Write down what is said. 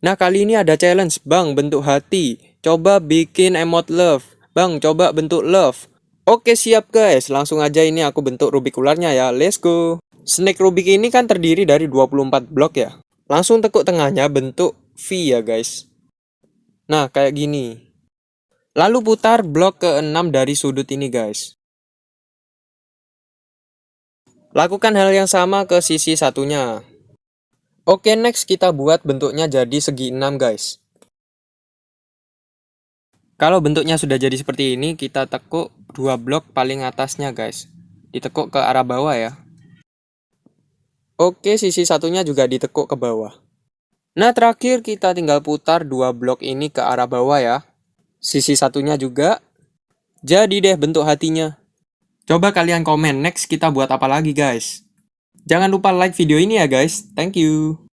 Nah, kali ini ada challenge, Bang, bentuk hati. Coba bikin emot love. Bang, coba bentuk love. Oke, siap guys. Langsung aja ini aku bentuk Rubik ularnya ya. Let's go. Snake Rubik ini kan terdiri dari 24 blok ya. Langsung tekuk tengahnya bentuk V ya guys. Nah, kayak gini. Lalu putar blok ke-6 dari sudut ini guys. Lakukan hal yang sama ke sisi satunya. Oke, next kita buat bentuknya jadi segi 6, guys. Kalau bentuknya sudah jadi seperti ini, kita tekuk dua blok paling atasnya, guys. Ditekuk ke arah bawah ya. Oke, sisi satunya juga ditekuk ke bawah. Nah, terakhir kita tinggal putar dua blok ini ke arah bawah ya. Sisi satunya juga. Jadi deh bentuk hatinya. Coba kalian komen next kita buat apa lagi, guys. Jangan lupa like video ini ya guys. Thank you.